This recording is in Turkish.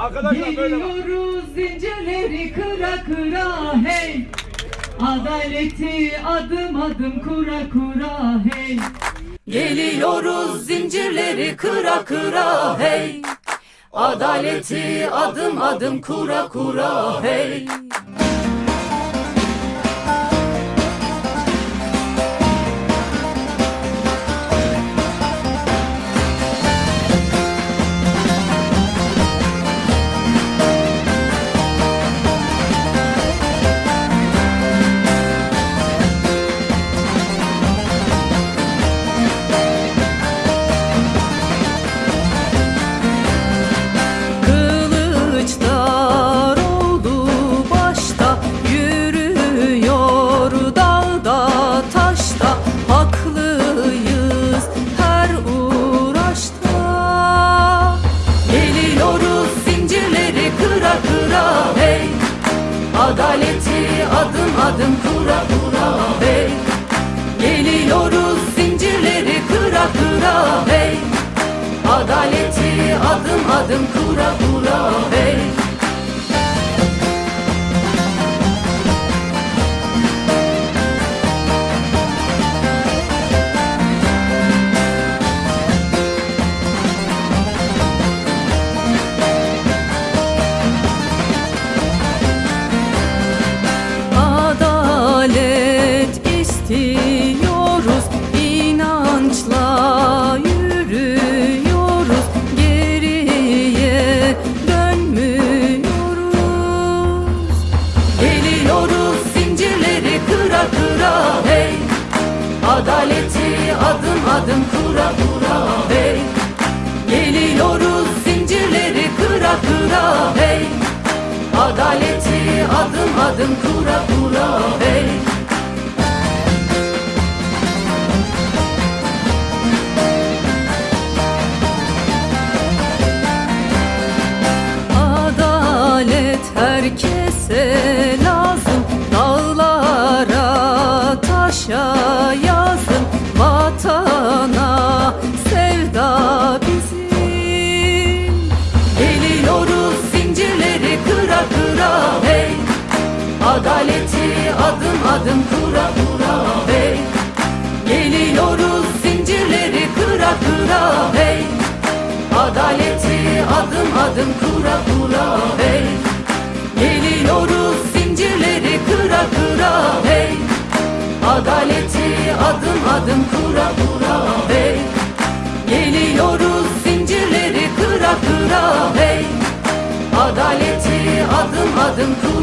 Geliyoruz zincirleri kıra kıra hey. Adaleti adım adım kura kura hey. Geliyoruz zincirleri kıra kıra hey. Adaleti adım adım kura kura hey adım adım kura kura hey. Geliyoruz zincirleri kıra kıra hey. Adaleti adım adım kura kura adaleti adım adım kura kura hey. Geliyoruz zincirleri kıra kıra hey. Adaleti adım adım kura kura hey Adalet herkese lazım Geliyoruz zincirleri kıra kıra hey. Adaleti adım adım kura kura hey. Geliyoruz zincirleri kıra kıra hey. Adaleti adım adım kura kura hey. Geliyoruz zincirleri kıra kıra hey. Adaleti adım adım kura